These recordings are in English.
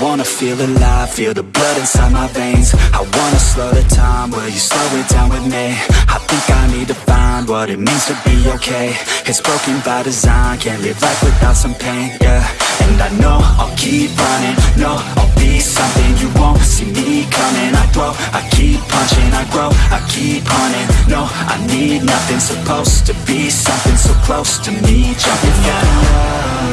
wanna feel alive, feel the blood inside my veins. I wanna slow the time, will you slow it down with me? I think I need to find what it means to be okay. It's broken by design, can't live life without some pain, yeah. And I know I'll keep running, no, I'll be something You won't see me coming, I grow, I keep punching I grow, I keep hunting, no, I need nothing Supposed to be something so close to me Jumping. Out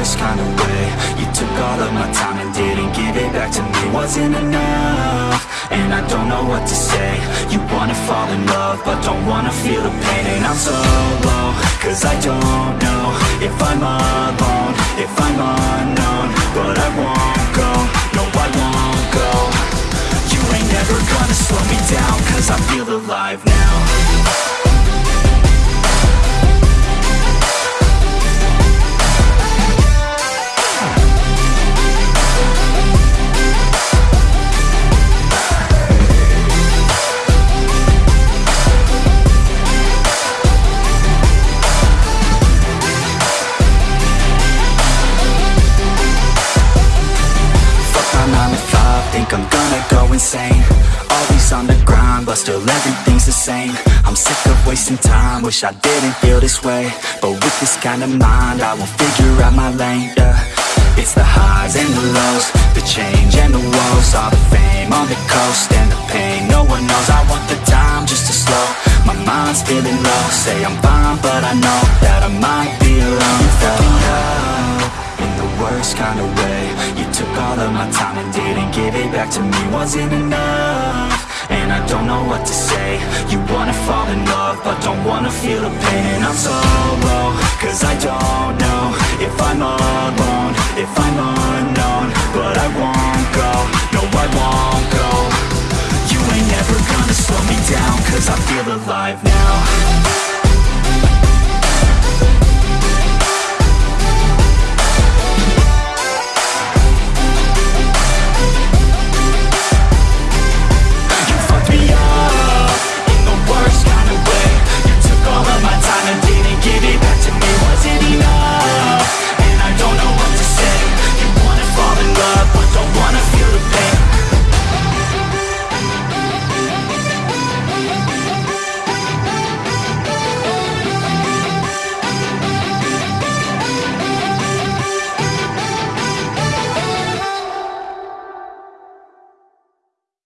worst kind of way. You took all of my time and didn't give it back to me. Wasn't enough, and I don't know what to say. You wanna fall in love, but don't wanna feel the pain. And I'm so low, cause I don't know If I'm alone, if I'm unknown But I won't go, no I won't go. You ain't never gonna slow me down Cause I feel alive now think I'm gonna go insane. Always on the grind, but still everything's the same. I'm sick of wasting time, wish I didn't feel this way. But with this kind of mind, I will figure out my lane, yeah. It's the highs and the lows, the change and the woes All the fame on the coast and the pain, no one knows. I want the time just to slow, my mind's feeling low. Say I'm fine, but I know that I might be alone. Fell in the worst kind of way took all of my time and didn't give it back to me. Wasn't enough, and I don't know what to say. You wanna fall in love, but don't wanna feel the pain. I'm so low, cause I don't know If I'm